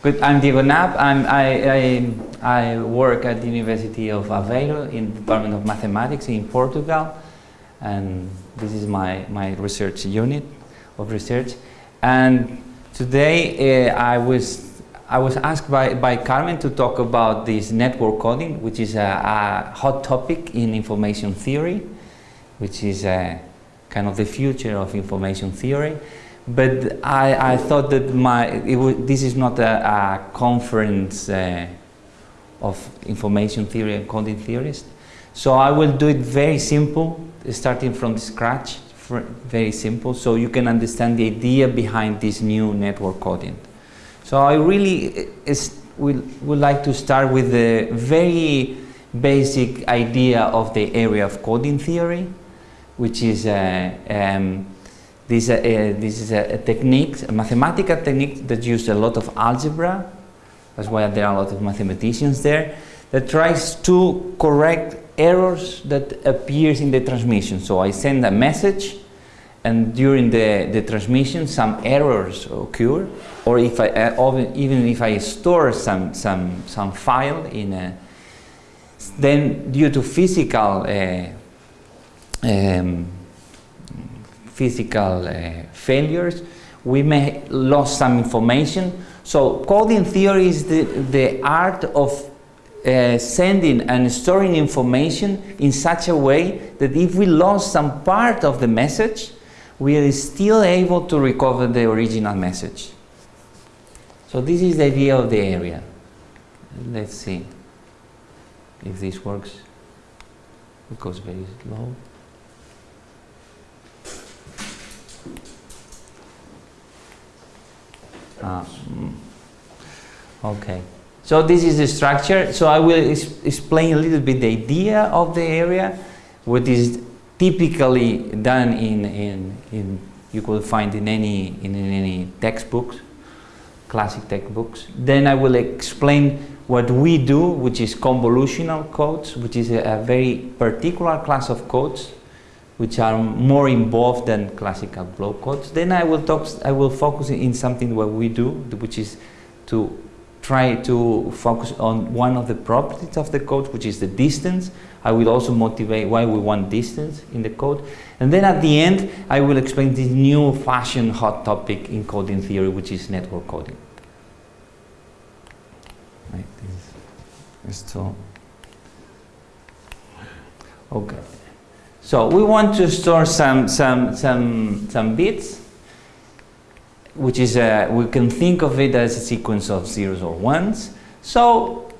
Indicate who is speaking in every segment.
Speaker 1: Good. I'm Diego Napp. I'm, I, I, I work at the University of Aveiro in the Department of Mathematics in Portugal. And this is my, my research unit of research. And today uh, I, was, I was asked by, by Carmen to talk about this network coding, which is a, a hot topic in information theory, which is a, kind of the future of information theory. But I, I thought that my, this is not a, a conference uh, of information theory and coding theorists. So I will do it very simple, starting from scratch, very simple, so you can understand the idea behind this new network coding. So I really is, would, would like to start with the very basic idea of the area of coding theory, which is uh, um, this, uh, uh, this is a, a, technique, a mathematical technique that uses a lot of algebra. That's why there are a lot of mathematicians there that tries to correct errors that appears in the transmission. So I send a message and during the, the transmission some errors occur or if I, uh, even if I store some, some, some file in a, then due to physical uh, um, physical uh, failures, we may lose some information. So coding theory is the, the art of uh, sending and storing information in such a way that if we lost some part of the message, we are still able to recover the original message. So this is the idea of the area. Let's see if this works. It goes very slow. Uh, okay. So this is the structure. So I will explain a little bit the idea of the area, what is typically done in, in, in you could find in any, in, any textbooks, classic textbooks. Then I will explain what we do, which is convolutional codes, which is a, a very particular class of codes which are more involved than classical block codes. Then I will talk, I will focus in something what we do, which is to try to focus on one of the properties of the code, which is the distance. I will also motivate why we want distance in the code. And then at the end, I will explain this new fashion hot topic in coding theory, which is network coding. Right, this is so. Okay. So we want to store some, some, some, some bits, which is, a, we can think of it as a sequence of zeros or ones. So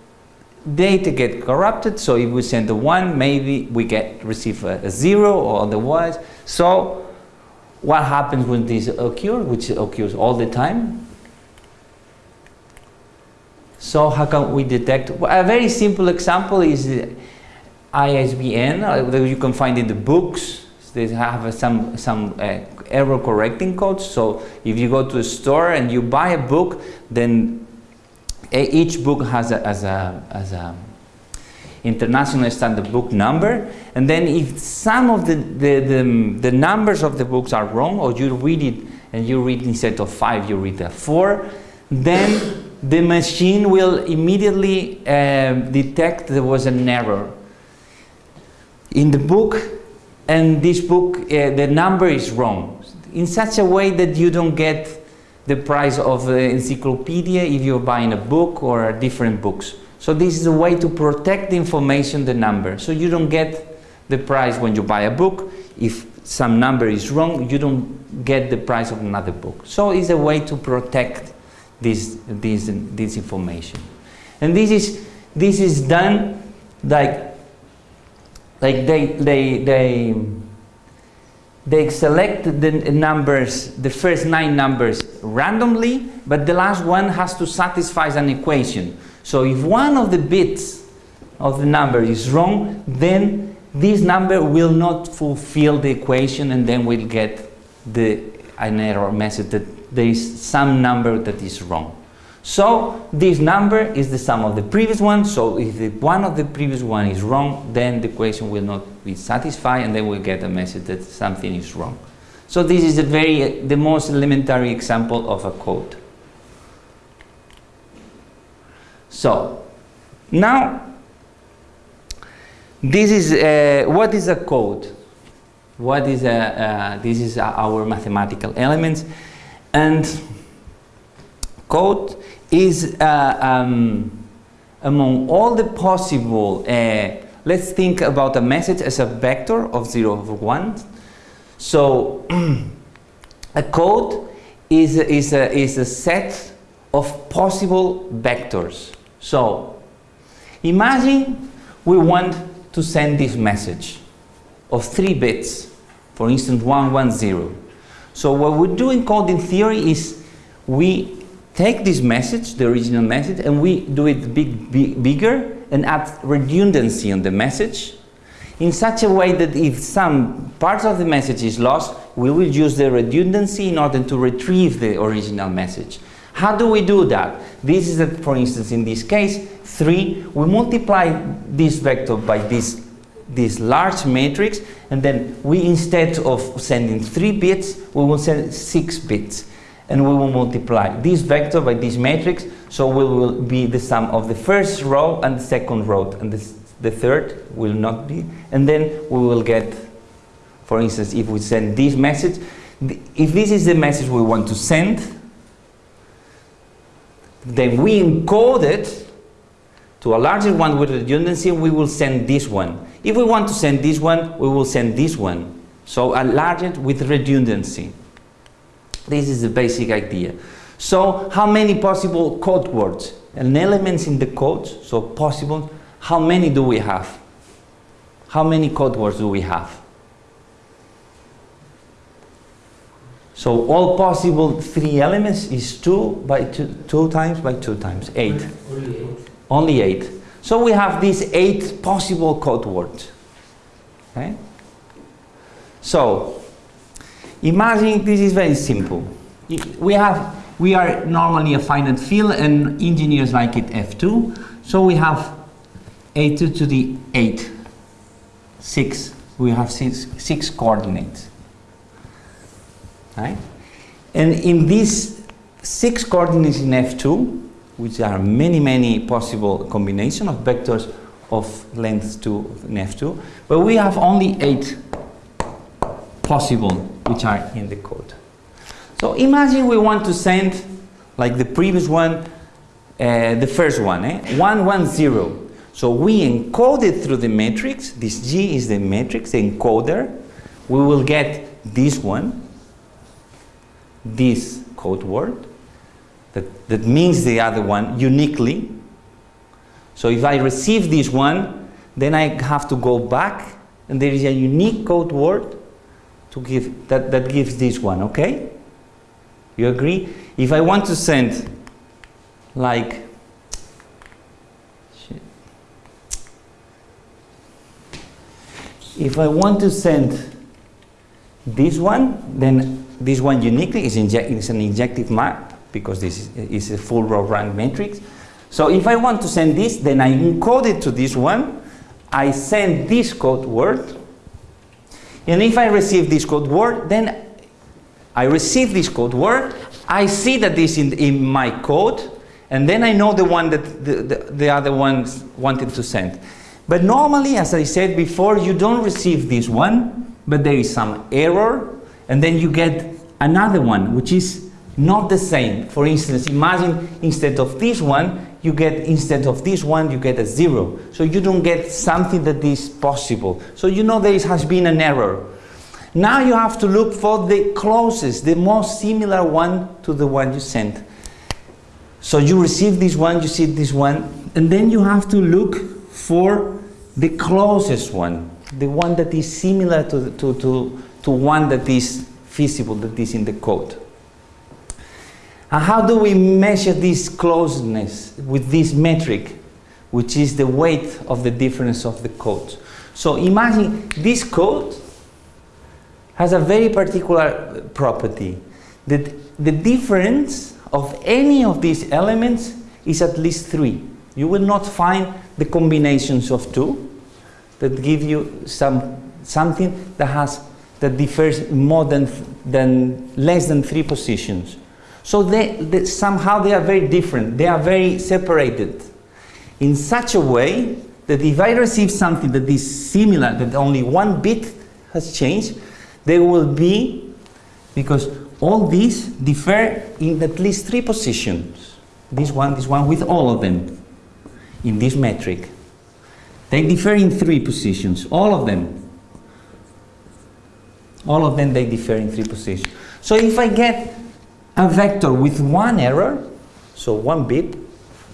Speaker 1: data get corrupted, so if we send a one, maybe we get receive a, a zero or otherwise. So what happens when this occurs, which occurs all the time? So how can we detect? A very simple example is ISBN uh, that you can find in the books. They have some, some uh, error correcting codes. So if you go to a store and you buy a book, then each book has a, as a, a international standard book number. And then if some of the, the, the, the, numbers of the books are wrong, or you read it and you read instead of five, you read a four, then the machine will immediately uh, detect there was an error in the book and this book uh, the number is wrong. In such a way that you don't get the price of the encyclopedia if you're buying a book or different books. So this is a way to protect the information the number. So you don't get the price when you buy a book. If some number is wrong you don't get the price of another book. So it's a way to protect this this this information. And this is this is done like like they they they they select the numbers the first nine numbers randomly but the last one has to satisfy an equation. So if one of the bits of the number is wrong then this number will not fulfill the equation and then we'll get the an error message that there is some number that is wrong so this number is the sum of the previous one. So if the one of the previous one is wrong, then the equation will not be satisfied and then we'll get a message that something is wrong. So this is a very, the most elementary example of a code. So, now, this is, uh, what is a code? What is a, uh, this is our mathematical elements. And code is uh, um, among all the possible, uh, let's think about a message as a vector of 0 over 1. So a code is is, a, is a set of possible vectors. So imagine we want to send this message of 3 bits, for instance 110. So what we do in coding theory is we take this message, the original message, and we do it big, big, bigger and add redundancy on the message in such a way that if some part of the message is lost, we will use the redundancy in order to retrieve the original message. How do we do that? This is, for instance, in this case, 3, we multiply this vector by this, this large matrix, and then we, instead of sending 3 bits, we will send 6 bits and we will multiply this vector by this matrix, so we will be the sum of the first row and the second row, and this, the third will not be, and then we will get, for instance, if we send this message, if this is the message we want to send, then we encode it to a larger one with redundancy, we will send this one. If we want to send this one, we will send this one. So a larger with redundancy. This is the basic idea. So how many possible code words and elements in the code, so possible, how many do we have? How many code words do we have? So all possible three elements is 2 by 2, two times by 2 times, 8.
Speaker 2: Only eight.
Speaker 1: Only 8. So we have these 8 possible code words. Okay? So Imagine this is very simple. We have we are normally a finite field and engineers like it F2. So we have A2 to the 8, 6. We have six, six coordinates. Right? And in these six coordinates in F2, which are many, many possible combination of vectors of length 2 in F2, but we have only 8 possible which are in the code. So imagine we want to send, like the previous one, uh, the first one, eh? 110. So we encode it through the matrix. This G is the matrix, the encoder. We will get this one, this code word, that, that means the other one uniquely. So if I receive this one, then I have to go back and there is a unique code word to give that, that gives this one, okay? You agree? If I want to send like if I want to send this one, then this one uniquely is, is an injective map because this is, is a full row rank matrix. So if I want to send this, then I encode it to this one. I send this code word and if I receive this code word, then I receive this code word, I see that this in, in my code, and then I know the one that the, the, the other ones wanted to send. But normally, as I said before, you don't receive this one, but there is some error, and then you get another one, which is not the same. For instance, imagine instead of this one, you get, instead of this one, you get a zero. So you don't get something that is possible. So you know there has been an error. Now you have to look for the closest, the most similar one to the one you sent. So you receive this one, you see this one, and then you have to look for the closest one, the one that is similar to, to, to, to one that is feasible, that is in the code. And how do we measure this closeness with this metric, which is the weight of the difference of the codes? So imagine this code has a very particular property that the difference of any of these elements is at least three. You will not find the combinations of two that give you some something that has that differs more than than less than three positions. So they, they, somehow they are very different. They are very separated. in such a way that if I receive something that is similar, that only one bit has changed, there will be, because all these differ in at least three positions. This one, this one, with all of them in this metric. They differ in three positions, all of them. All of them, they differ in three positions. So if I get a vector with one error, so one bit,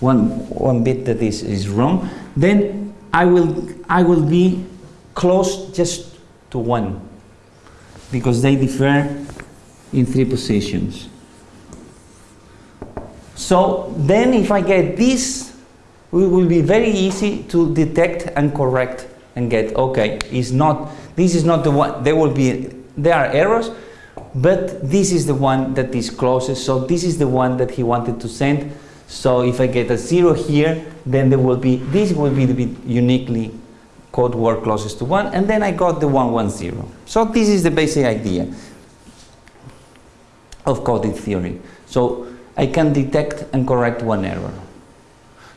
Speaker 1: one, one bit that is, is wrong, then I will, I will be close just to one because they differ in three positions. So then if I get this, it will be very easy to detect and correct and get, okay, is not, this is not the one, there will be, there are errors, but this is the one that is closest, so this is the one that he wanted to send. So if I get a zero here, then there will be, this will be the uniquely code word closest to one, and then I got the 110. So this is the basic idea of coding theory. So I can detect and correct one error.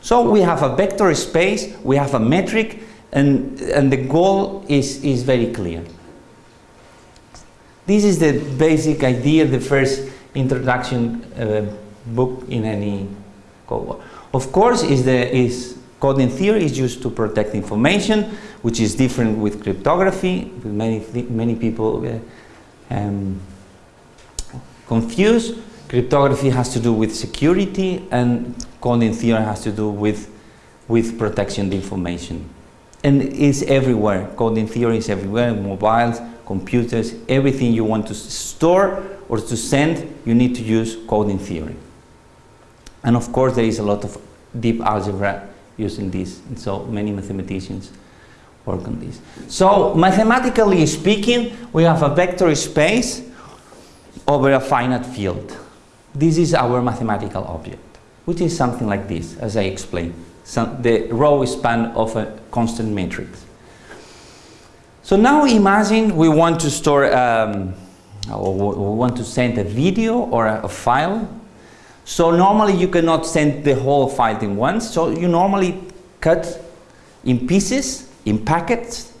Speaker 1: So we have a vector space, we have a metric, and, and the goal is, is very clear. This is the basic idea, the first introduction uh, book in any code. Of course, is the is coding theory is used to protect information, which is different with cryptography. Many many people uh, um, confuse. Cryptography has to do with security, and coding theory has to do with with protection of information. And it's everywhere. Coding theory is everywhere. Mobiles, computers, everything you want to store or to send, you need to use coding theory. And of course, there is a lot of deep algebra using this, and so many mathematicians work on this. So mathematically speaking, we have a vector space over a finite field. This is our mathematical object, which is something like this, as I explained, the row span of a constant matrix. So now imagine we want to store, um, or we want to send a video or a, a, file. So normally you cannot send the whole file in once. So you normally cut in pieces, in packets,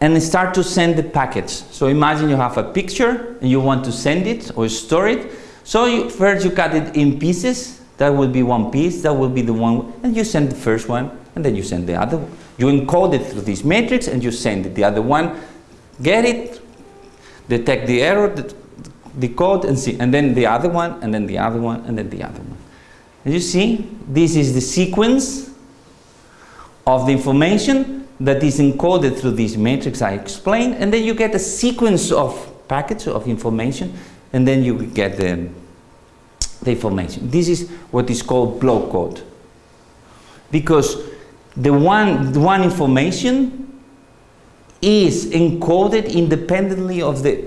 Speaker 1: and start to send the packets. So imagine you have a picture and you want to send it or store it. So you, first you cut it in pieces. That will be one piece. That will be the one, and you send the first one, and then you send the other one. You encode it through this matrix and you send it. The other one, get it, detect the error, decode and see, and then the other one, and then the other one, and then the other one. And you see, this is the sequence of the information that is encoded through this matrix I explained, and then you get a sequence of packets of information, and then you get the, the information. This is what is called block code. Because the one, the one information is encoded independently of the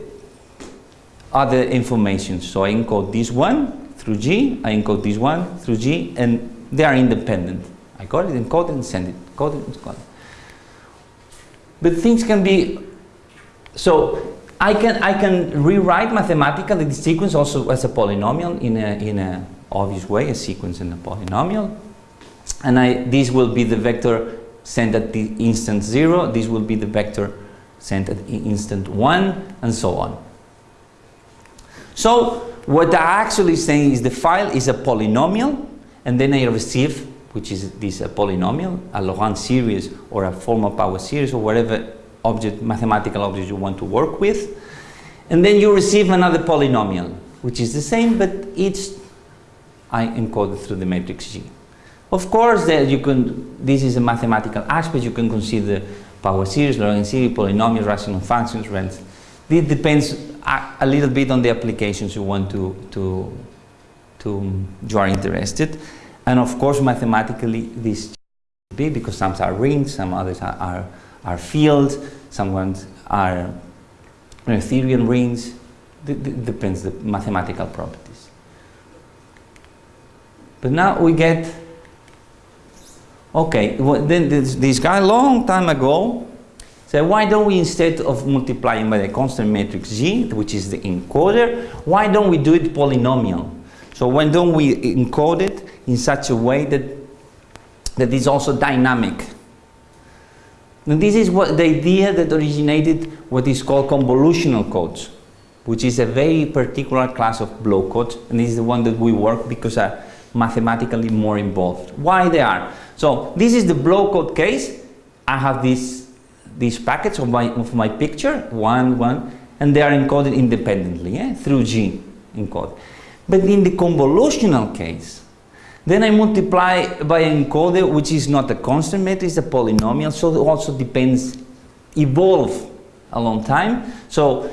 Speaker 1: other information. So I encode this one through G, I encode this one through G, and they are independent. I got it, encode and send it, code it, encode it. But things can be, so I can, I can rewrite mathematically the sequence also as a polynomial in a, in a obvious way, a sequence in a polynomial and I, this will be the vector sent at the instant 0, this will be the vector sent at instant 1, and so on. So what I actually saying is the file is a polynomial, and then I receive, which is this a polynomial, a Laurent series or a formal power series or whatever object, mathematical object you want to work with, and then you receive another polynomial, which is the same, but it's I encoded through the matrix G. Of course, you can, this is a mathematical aspect, you can consider power series, Laurent series, polynomials, rational functions, rents. This depends a, a, little bit on the applications you want to, to, to, um, you are interested. And of course, mathematically, this be because some are rings, some others are, are, are fields, some ones are Noetherian rings. It depends the mathematical properties. But now we get Okay, well, then this, this guy long time ago said, why don't we instead of multiplying by the constant matrix G, which is the encoder, why don't we do it polynomial? So why don't we encode it in such a way that that is also dynamic. And this is what the idea that originated what is called convolutional codes, which is a very particular class of block codes, and this is the one that we work because are mathematically more involved. Why they are? So this is the block code case. I have this these packets of my of my picture, one, one, and they are encoded independently yeah, through G encode. But in the convolutional case, then I multiply by an encoder which is not a constant matrix, a polynomial, so it also depends, evolve a long time. So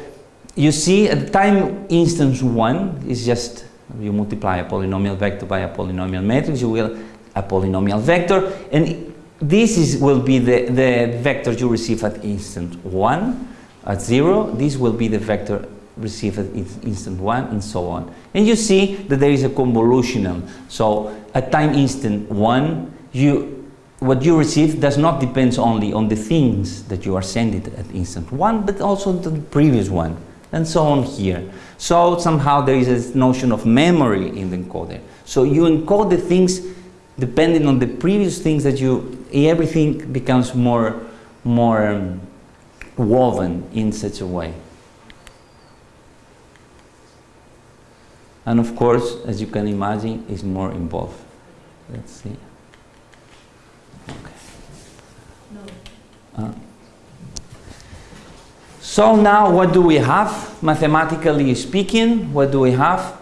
Speaker 1: you see at the time instance 1 is just, you multiply a polynomial vector by a polynomial matrix, you will a polynomial vector, and this is, will be the, the vector you receive at instant 1, at 0, this will be the vector received at instant 1 and so on. And you see that there is a convolutional. So at time instant 1, you, what you receive does not depend only on the things that you are sending at instant 1, but also the previous one, and so on here. So somehow there is a notion of memory in the encoder. So you encode the things depending on the previous things that you, everything becomes more, more um, woven in such a way. And of course, as you can imagine, is more involved. Let's see. Okay. No. Uh, so now what do we have? Mathematically speaking, what do we have?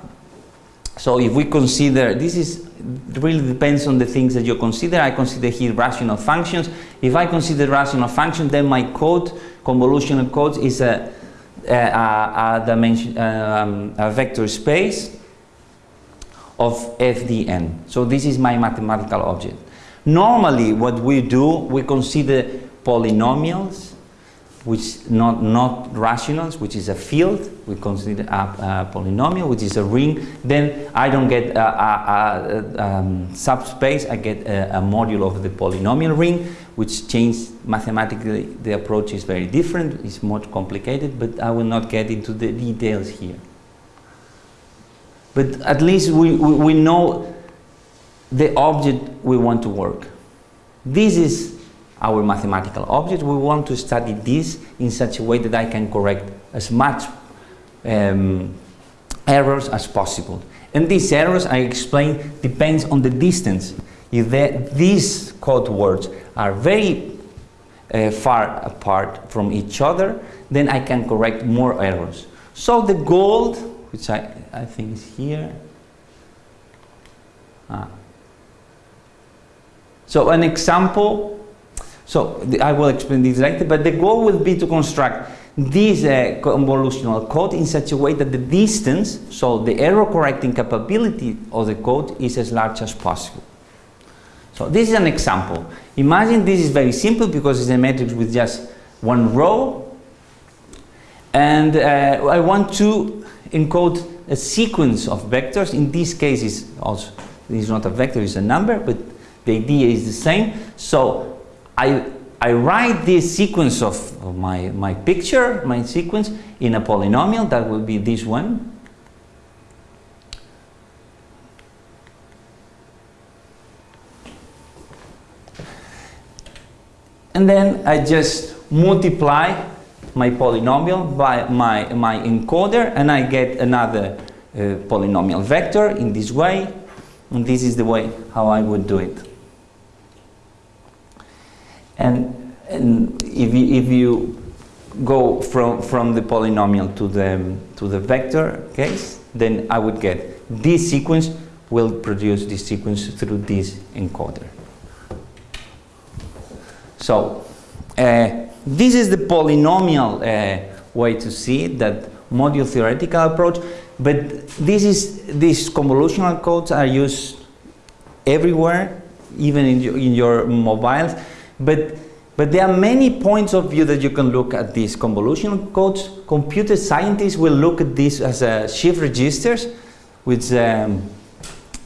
Speaker 1: So if we consider, this is really depends on the things that you consider. I consider here rational functions. If I consider rational functions, then my code, convolutional code, is a, a, a, dimension, um, a vector space of FDN. So this is my mathematical object. Normally, what we do, we consider polynomials which not, not rationals, which is a field, we consider a, a, polynomial, which is a ring, then I don't get a, a, a um, subspace, I get a, module of the polynomial ring, which changes mathematically, the approach is very different, it's more complicated, but I will not get into the details here. But at least we, we, we know the object we want to work. This is our mathematical objects. We want to study this in such a way that I can correct as much um, errors as possible. And these errors, I explain, depends on the distance. If the, these code words are very uh, far apart from each other, then I can correct more errors. So the gold, which I, I think is here, ah. so an example so I will explain this later, but the goal will be to construct this uh, convolutional code in such a way that the distance, so the error correcting capability of the code is as large as possible. So this is an example. Imagine this is very simple because it's a matrix with just one row and uh, I want to encode a sequence of vectors. In this case, is also is not a vector, it's a number, but the idea is the same. So I, I write this sequence of, my, my picture, my sequence, in a polynomial, that will be this one. And then I just multiply my polynomial by my, my encoder and I get another uh, polynomial vector in this way. And this is the way how I would do it. And, and if, you, if you go from, from the polynomial to the, to the vector case, then I would get this sequence will produce this sequence through this encoder. So uh, this is the polynomial uh, way to see it, that module theoretical approach, but this is these convolutional codes are used everywhere, even in in your mobiles. But, but there are many points of view that you can look at these convolutional codes. Computer scientists will look at this as a shift registers, which, um,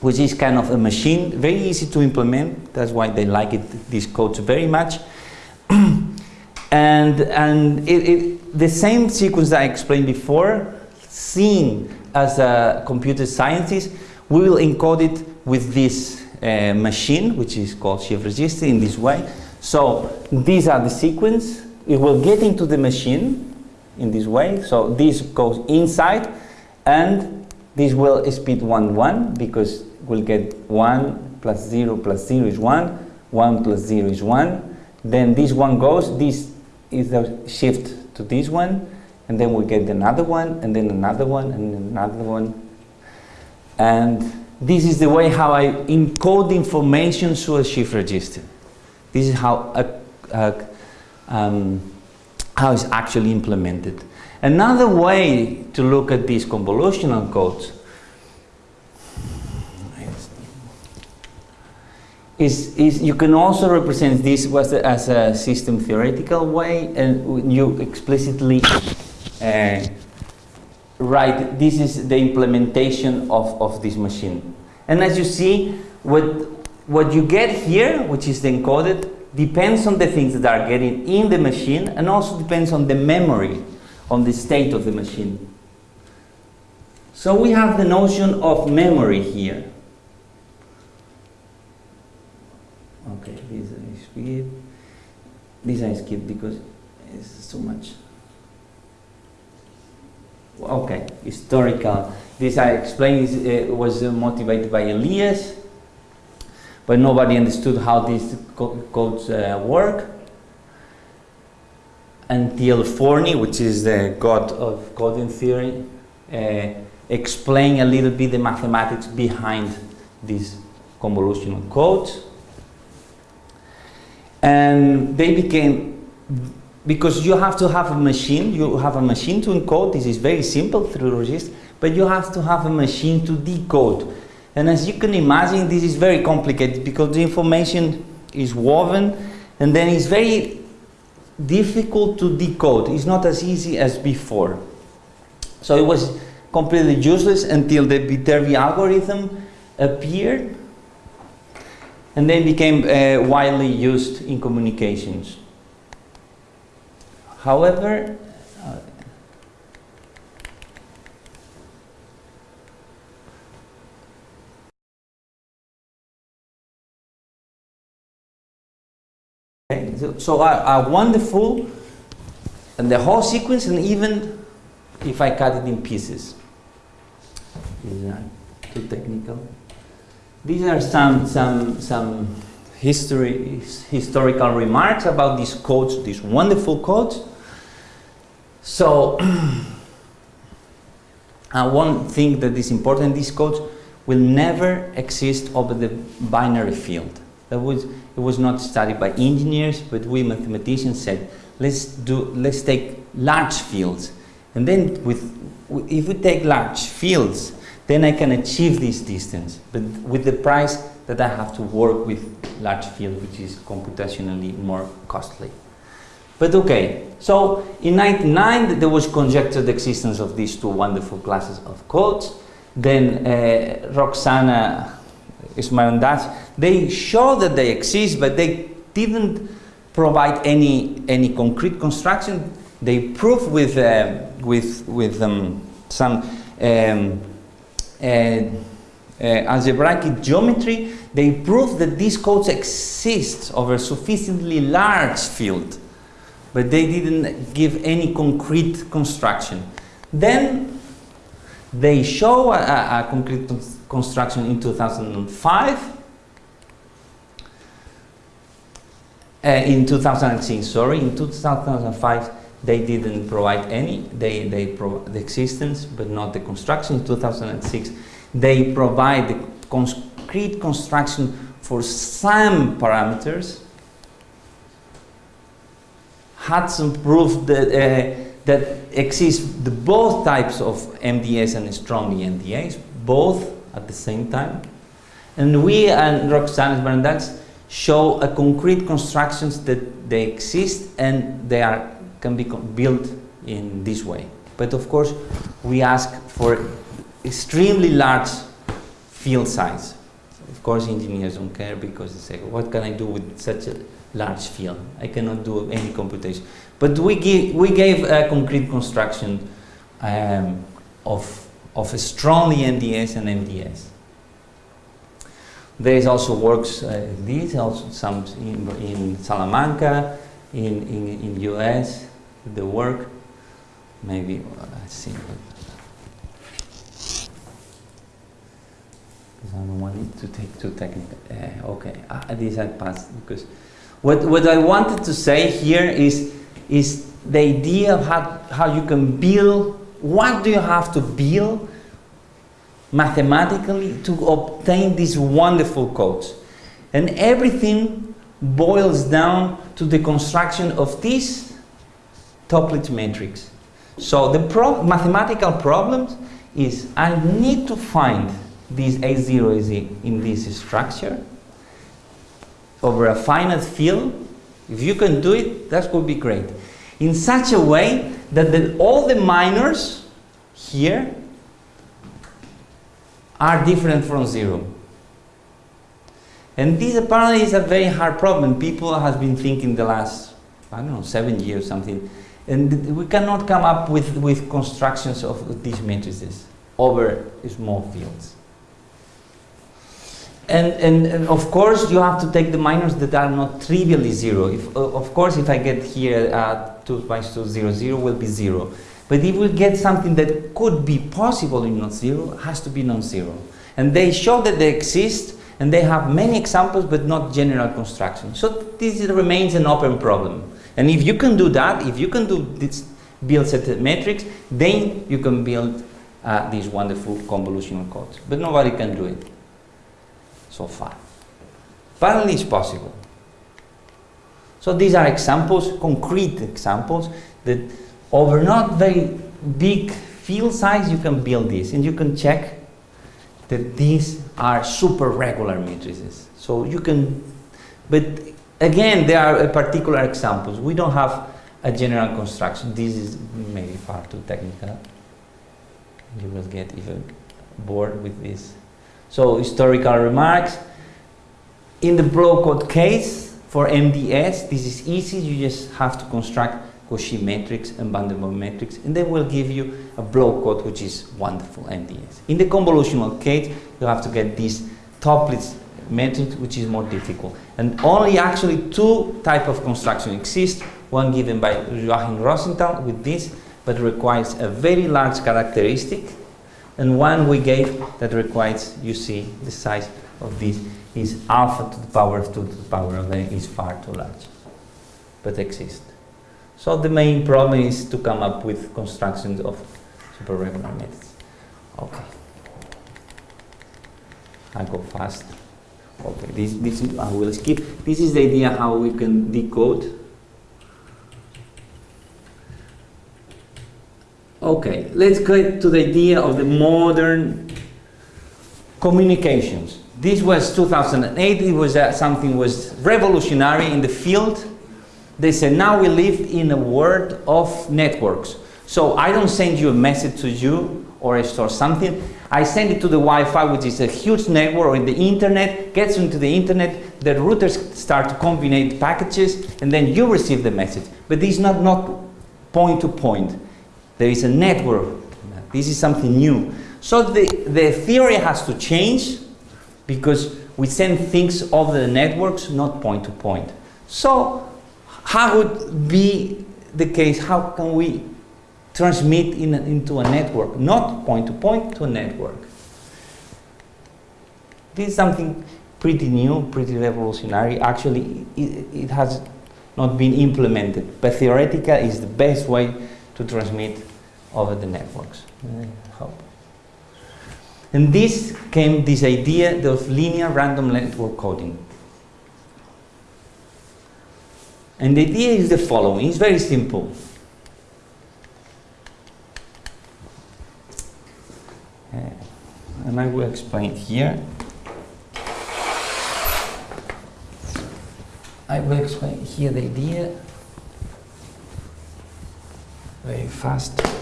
Speaker 1: which is kind of a machine, very easy to implement. That's why they like it, these codes very much. and and it, it, the same sequence that I explained before, seen as a computer scientist, we will encode it with this uh, machine, which is called shift register in this way. So these are the sequence. It will get into the machine in this way. So this goes inside and this will speed 1, 1 because we'll get 1 plus 0 plus 0 is 1, 1 plus 0 is 1. Then this one goes, this is the shift to this one, and then we get another one, and then another one, and another one. And this is the way how I encode information through a shift register. This is how, a, a, um, how it's actually implemented. Another way to look at these convolutional codes is, is you can also represent this as a system theoretical way and you explicitly uh, write this is the implementation of, of this machine. And as you see, what, what you get here, which is the encoded, depends on the things that are getting in the machine and also depends on the memory, on the state of the machine. So we have the notion of memory here. Okay, this I skip. This I skip because it's too much. Okay, historical. This I explained uh, was uh, motivated by Elias, but nobody understood how these co codes uh, work. Until Forney, which is the god of coding theory, uh, explained a little bit the mathematics behind these convolutional codes and they became because you have to have a machine you have a machine to encode this is very simple through register but you have to have a machine to decode and as you can imagine this is very complicated because the information is woven and then it's very difficult to decode it's not as easy as before so it was completely useless until the Viterbi algorithm appeared and then became uh, widely used in communications. However, uh, so, a, wonderful, and the whole sequence, and even if I cut it in pieces. Is that too technical? These are some, some, some history, historical remarks about these codes, these wonderful codes. So, uh, one thing that is important, these codes will never exist over the binary field. That was, it was not studied by engineers, but we mathematicians said, let's, do, let's take large fields. And then with, if we take large fields, then I can achieve this distance, but with the price that I have to work with large field, which is computationally more costly. But okay, so in 99 there was conjectured the existence of these two wonderful classes of codes. Then uh, Roxana Smarandache, they show that they exist, but they didn't provide any any concrete construction. They prove with uh, with with um, some um, uh, algebraic geometry, they prove that these codes exist over a sufficiently large field, but they didn't give any concrete construction. Then they show a, a concrete construction in 2005. Uh, in 2006, sorry, in 2005 they didn't provide any, they, they the existence but not the construction. In 2006 they provide the concrete construction for some parameters. Hudson proved that, uh, that exist the both types of MDS and strongly MDS, both at the same time. And we and Roxana Smarandache show a concrete constructions that they exist and they are can be built in this way. But of course, we ask for extremely large field size. Of course, engineers don't care because they say, what can I do with such a large field? I cannot do any computation. But we, give, we gave a concrete construction um, of, of strongly MDS and MDS. There is also works uh, this, also some in, in Salamanca, in, in, in US, the work. Maybe, uh, let's see. Because I don't want it to take too technical. Uh, okay, uh, this I passed because what, what I wanted to say here is, is the idea of how, how you can build, what do you have to build mathematically to obtain these wonderful codes. And everything boils down to the construction of this Toeplitz matrix. So the pro mathematical problem is I need to find this A0 is in this structure over a finite field. If you can do it, that would be great. In such a way that the, all the minors here are different from zero. And this apparently is a very hard problem. People have been thinking the last, I don't know, seven years something. And we cannot come up with, with constructions of these matrices over small fields. And, and, and, of course, you have to take the minors that are not trivially zero. If, of course, if I get here uh, 2 times 2, 0, 0 will be 0. But if we get something that could be possible in non-zero, has to be non-zero. And they show that they exist, and they have many examples, but not general construction. So this remains an open problem. And if you can do that, if you can do this build set matrix, then you can build uh, these wonderful convolutional codes. But nobody can do it so far. Apparently it's possible. So these are examples, concrete examples, that over not very big field size you can build this and you can check that these are super regular matrices. So you can, but again there are particular examples. We don't have a general construction. This is maybe far too technical. You will get even bored with this. So historical remarks. In the block code case for MDS, this is easy. You just have to construct Cauchy matrix and Vandermonde matrix, and they will give you a block code which is wonderful MDS. In the convolutional case, you have to get this Toeplitz matrix which is more difficult. And only actually two type of construction exist, one given by Joachim Rosenthal with this, but requires a very large characteristic, and one we gave that requires, you see, the size of this is alpha to the power of 2 to the power of n is far too large, but exists. So the main problem is to come up with constructions of superregular methods. Okay. I go fast. Okay, this, this is, I will skip. This is the idea how we can decode. Okay, let's get to the idea of the modern communications. This was 2008. It was uh, something was revolutionary in the field they said, now we live in a world of networks. So I don't send you a message to you or I store something. I send it to the Wi-Fi, which is a huge network, or in the internet, gets into the internet, the routers start to combine packages, and then you receive the message. But this is not, not point to point. There is a network. This is something new. So the, the theory has to change because we send things over the networks, not point to point. So how would be the case? How can we transmit in a, into a network, not point to point to a network? This is something pretty new, pretty revolutionary. Actually, it, it has not been implemented, but theoretical is the best way to transmit over the networks. And this came this idea of linear random network coding. And the idea is the following, it's very simple. Uh, and I will explain here. I will explain here the idea very fast.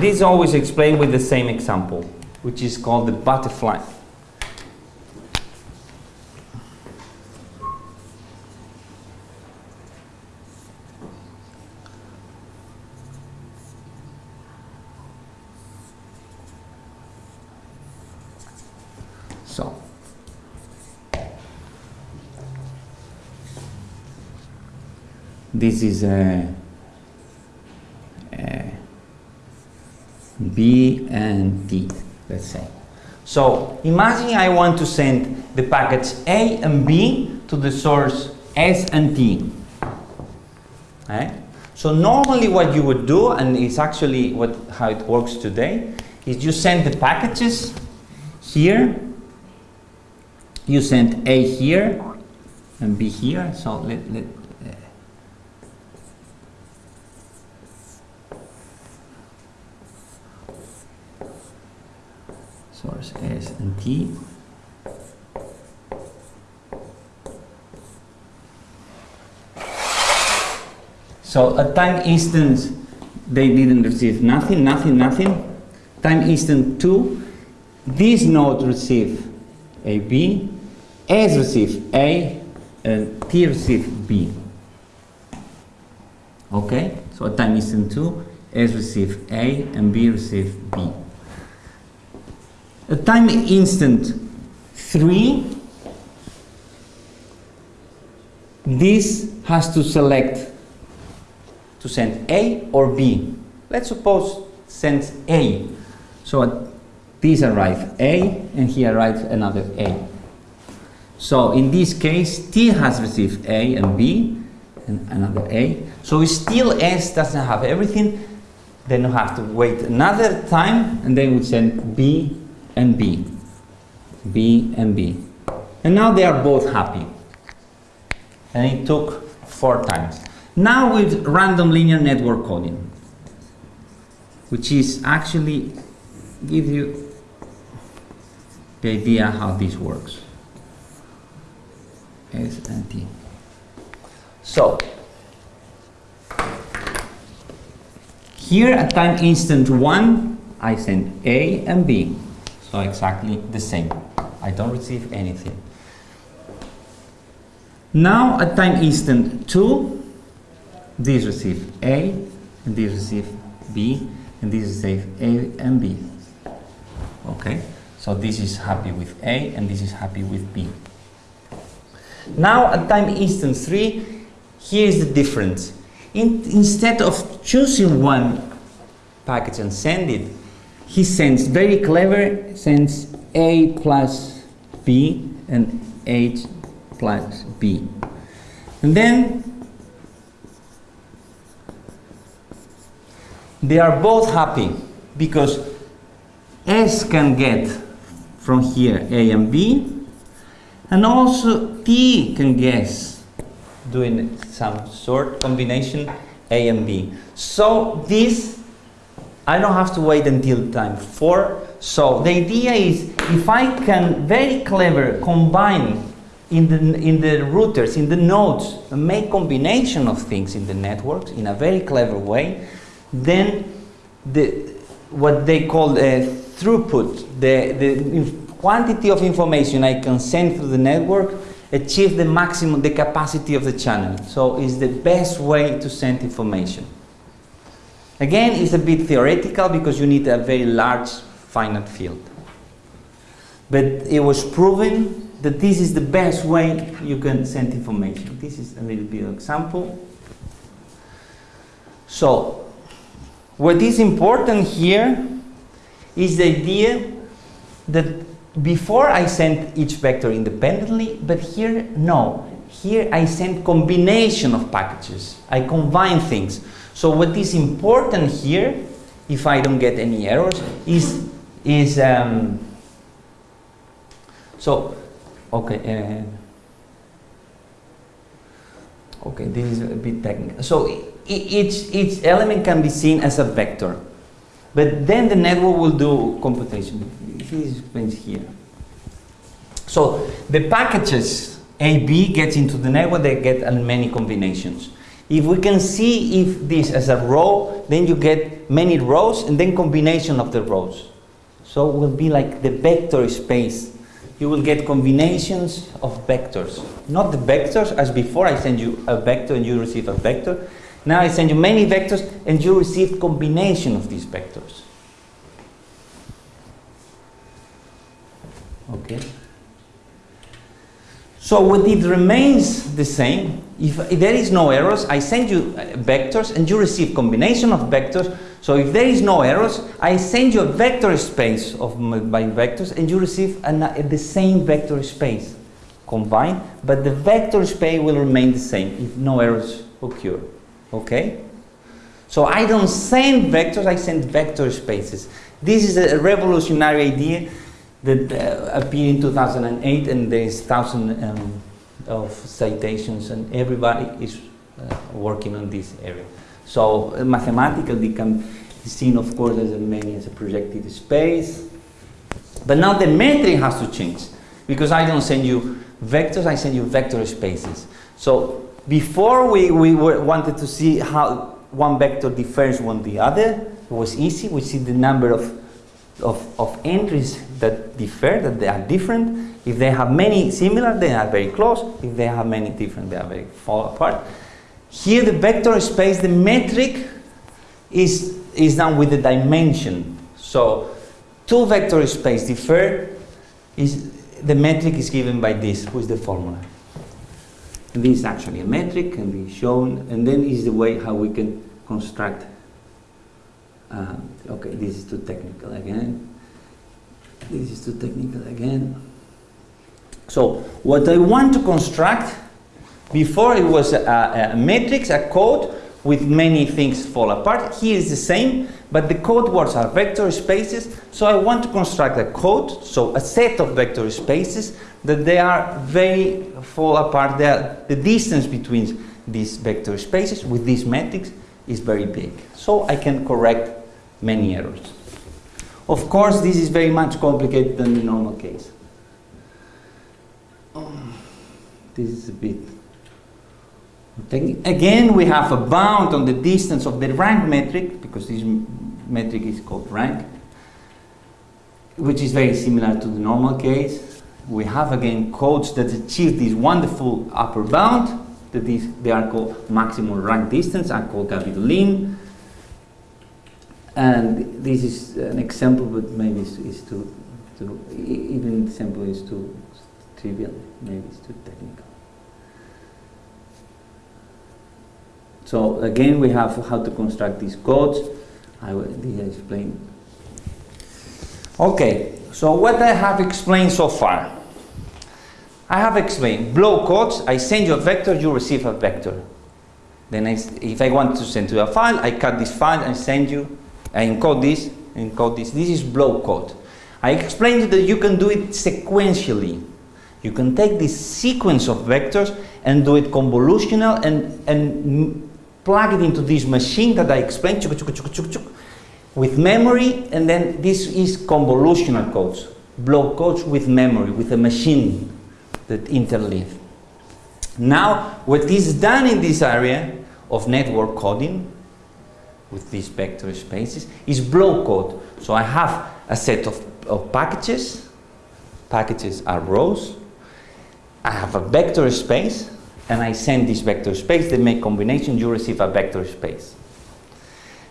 Speaker 1: This always explained with the same example, which is called the butterfly. So, this is a B and T, let's say. So imagine I want to send the packets A and B to the source S and T. Right? So normally what you would do, and it's actually what, how it works today, is you send the packages here, you send A here, and B here, so let, let, uh, source T. So at time instant they didn't receive nothing, nothing, nothing. Time instant 2, this node receive AB, S receive A, and T receive B. Okay, so at time instant two, 2, S receive A and B receive B. At time instant 3, this has to select to send A or B. Let's suppose sends A. So this arrives A and here arrives another A. So in this case, T has received A and B and another A. So still S doesn't have everything. Then you have to wait another time and then we send B and B. B and B. And now they are both happy. And it took four times. Now with random linear network coding, which is actually give you the idea how this works. S and T. So here at time instant 1 I send A and B. So exactly the same. I don't receive anything. Now at time instant 2 this receive A and this receive B and this receive A and B. Okay, so this is happy with A and this is happy with B. Now at time instant 3, here is the difference. In, instead of choosing one package and send it, he sends, very clever, sends A plus B and H plus B. And then they are both happy because S can get from here A and B and also T can guess doing some sort combination A and B. So this I don't have to wait until time 4. So the idea is if I can very clever combine in the, in the routers, in the nodes, make combination of things in the networks in a very clever way, then the, what they call the throughput, the, the quantity of information I can send through the network achieve the maximum, the capacity of the channel. So it's the best way to send information. Again, it's a bit theoretical because you need a very large finite field. But it was proven that this is the best way you can send information. This is a little bit of example. So, what is important here is the idea that before I send each vector independently, but here, no. Here I send combination of packages. I combine things. So what is important here, if I don't get any errors, is, is um, so, okay, uh, okay, this is a bit technical. So each, each element can be seen as a vector, but then the network will do computation. This explains here. So the packages AB gets into the network, they get many combinations. If we can see if this as a row, then you get many rows and then combination of the rows. So it will be like the vector space. You will get combinations of vectors. Not the vectors as before I send you a vector and you receive a vector. Now I send you many vectors and you receive combination of these vectors. Okay. So what it remains the same, if, there is no errors, I send you uh, vectors and you receive combination of vectors. So if there is no errors, I send you a vector space of my vectors and you receive an, uh, the same vector space combined, but the vector space will remain the same if no errors occur. Okay? So I don't send vectors, I send vector spaces. This is a revolutionary idea that uh, appeared in 2008 and there is thousands um, of citations and everybody is uh, working on this area. So uh, mathematically can be seen of course as many as a projective space. But now the metric has to change because I don't send you vectors, I send you vector spaces. So before we, we were, wanted to see how one vector differs from the other, it was easy. We see the number of, of, of entries that differ, that they are different. If they have many similar, they are very close. If they have many different, they are very far apart. Here the vector space, the metric is, is done with the dimension. So two vector space differ, is, the metric is given by this, who is the formula. And this is actually a metric, can be shown, and then is the way how we can construct. Uh, okay, this is too technical again. This is too technical again. So what I want to construct, before it was a, a matrix, a code with many things fall apart. Here is the same, but the code words are vector spaces. So I want to construct a code, so a set of vector spaces that they are very fall apart. Are, the distance between these vector spaces with these matrix is very big. So I can correct many errors. Of course, this is very much complicated than the normal case. Um, this is a bit... Again, we have a bound on the distance of the rank metric, because this metric is called rank, which is very similar to the normal case. We have again codes that achieve this wonderful upper bound, that is, they are called maximum rank distance, are called capital N. And this is an example, but maybe it's, it's too, too, even example is too trivial, maybe it's too technical. So again, we have how to construct these codes. I will explain. Okay, so what I have explained so far. I have explained block codes, I send you a vector, you receive a vector. Then I, if I want to send you a file, I cut this file and send you I encode this, encode this. This is block code. I explained that you can do it sequentially. You can take this sequence of vectors and do it convolutional and, and plug it into this machine that I explained chuk, chuk, chuk, with memory and then this is convolutional codes. block codes with memory, with a machine that interleave. Now, what is done in this area of network coding with these vector spaces is block code. So I have a set of, of packages. Packages are rows. I have a vector space and I send this vector space, they make combination, you receive a vector space.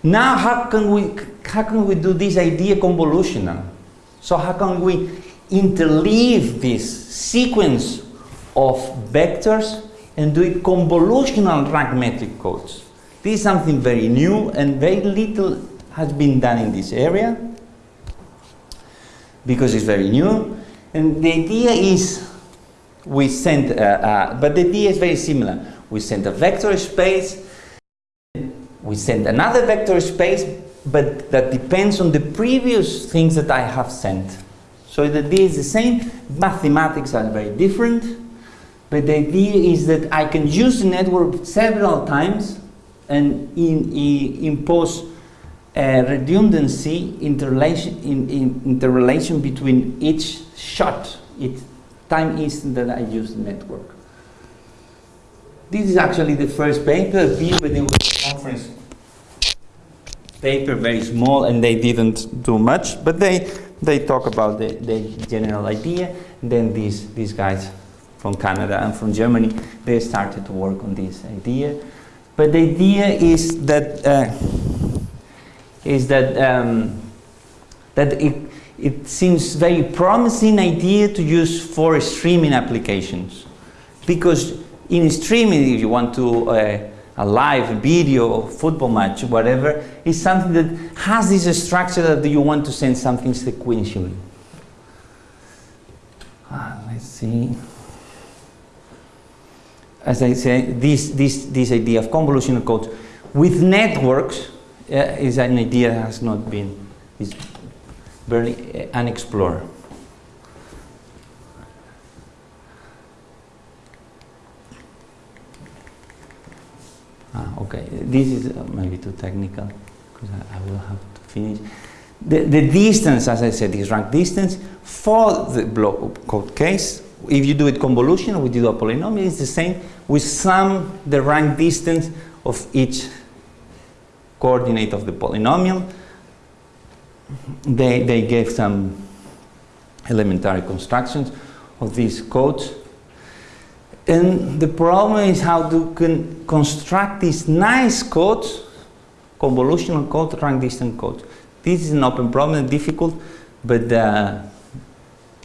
Speaker 1: Now how can we, how can we do this idea convolutional? So how can we interleave this sequence of vectors and do it convolutional rank metric codes? This is something very new and very little has been done in this area because it's very new. And the idea is we send, uh, uh, but the idea is very similar. We send a vector space, we send another vector space, but that depends on the previous things that I have sent. So the idea is the same, mathematics are very different, but the idea is that I can use the network several times and in, in, impose a redundancy interrelation, in, in, interrelation between each shot, each time instant that I use the network. This is actually the first paper when it was a conference paper, very small, and they didn't do much, but they, they talk about the, the general idea. Then these, these guys from Canada and from Germany, they started to work on this idea. But the idea is that uh, is that um, that it it seems very promising idea to use for streaming applications. Because in streaming, if you want to uh, a live video, football match, whatever, is something that has this structure that you want to send something sequentially. Ah, let's see. As I say, this, this, this idea of convolutional codes with networks uh, is an idea that has not been, is very uh, unexplored. Ah, okay, this is uh, maybe too technical because I, I, will have to finish. The, the distance, as I said, is rank distance for the block code case. If you do it convolution, we do a polynomial, it's the same. We sum the rank distance of each coordinate of the polynomial. They, they gave some elementary constructions of these codes and the problem is how to con construct these nice codes, convolutional code, rank distance codes. This is an open problem, difficult, but uh,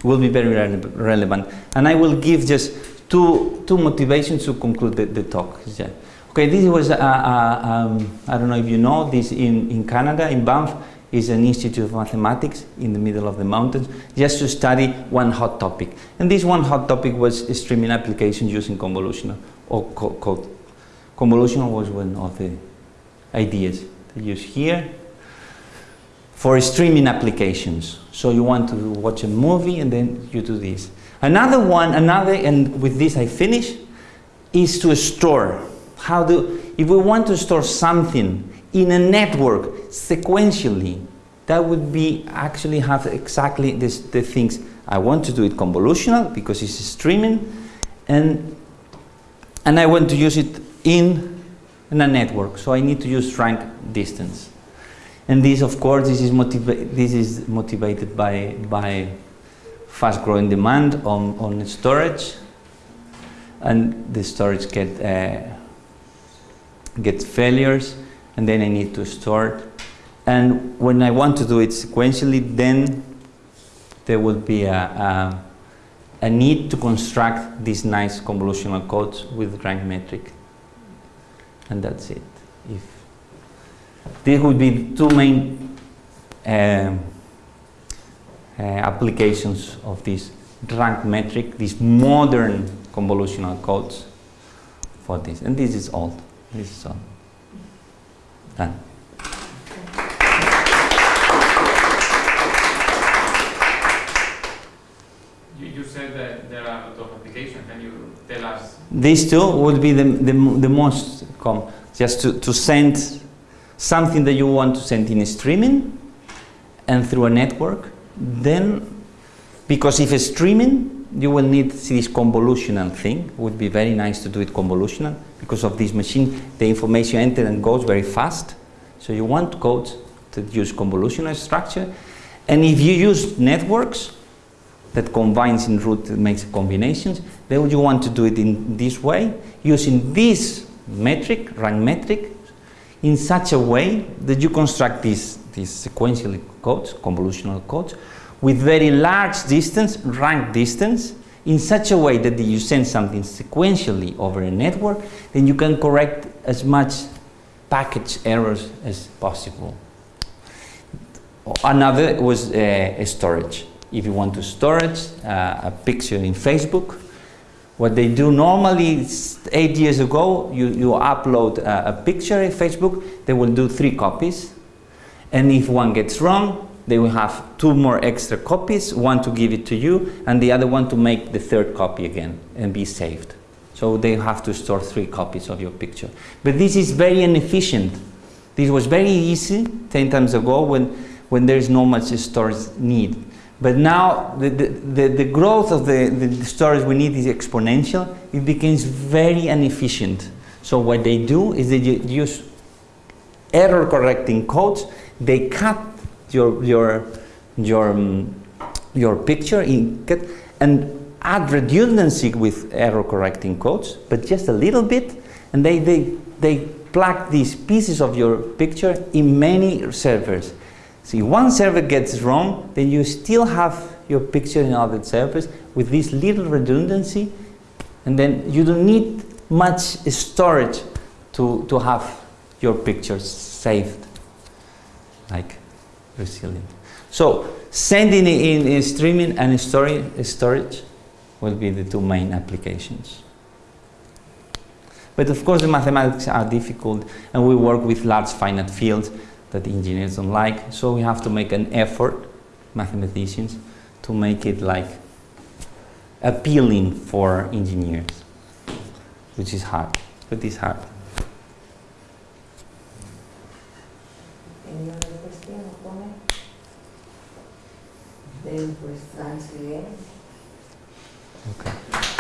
Speaker 1: will be very re relevant. And I will give just two, two motivations to conclude the, the talk. Yeah. Okay, this was, um, I don't know if you know, this in, in Canada, in Banff, is an institute of mathematics in the middle of the mountains just to study one hot topic. And this one hot topic was streaming applications using convolutional or co code. Convolutional was one of the ideas they use here for streaming applications. So you want to watch a movie and then you do this. Another one, another, and with this I finish, is to store. How do, if we want to store something in a network sequentially, that would be actually have exactly this, the things. I want to do it convolutional because it's streaming and, and I want to use it in, in a network. So I need to use rank distance. And this, of course, this is, this is motivated by, by fast growing demand on, on storage and the storage get, uh, gets failures and then I need to store. And when I want to do it sequentially, then there will be a, a, a need to construct these nice convolutional codes with rank metric. And that's it. If These would be the two main uh, uh, applications of this rank metric, these modern convolutional codes for this. And this is all. This is all. Done.
Speaker 2: You, you said that there are a lot of applications. Can you tell us?
Speaker 1: These two would be the, the, the most common. Just to, to send something that you want to send in streaming and through a network. Then, because if it's streaming, you will need this convolutional thing. It would be very nice to do it convolutional because of this machine, the information entered and goes very fast. So you want codes that use convolutional structure. And if you use networks that combines in root that makes combinations, then you want to do it in this way, using this metric, rank metric, in such a way that you construct these, these sequential codes, convolutional codes, with very large distance, rank distance, in such a way that you send something sequentially over a network, then you can correct as much package errors as possible. Another was uh, storage. If you want to storage uh, a picture in Facebook, what they do normally, eight years ago, you, you upload a, a picture in Facebook, they will do three copies. And if one gets wrong, they will have two more extra copies, one to give it to you, and the other one to make the third copy again and be saved. So they have to store three copies of your picture. But this is very inefficient. This was very easy 10 times ago when, when there is no much storage need. But now the, the, the, growth of the, the storage we need is exponential. It becomes very inefficient. So what they do is they use error correcting codes. They cut your, your, your, um, your picture in, cut and add redundancy with error correcting codes, but just a little bit, and they, they, they plug these pieces of your picture in many servers. See, one server gets wrong, then you still have your picture in other servers with this little redundancy, And then you don't need much storage to, to have your pictures saved, like resilient. So sending in, in streaming and story, storage will be the two main applications. But of course the mathematics are difficult and we work with large finite fields that engineers don't like, so we have to make an effort, mathematicians, to make it like appealing for engineers, which is hard, but it's hard.
Speaker 3: Any other question or comment? Then pues thanks again.
Speaker 1: Okay.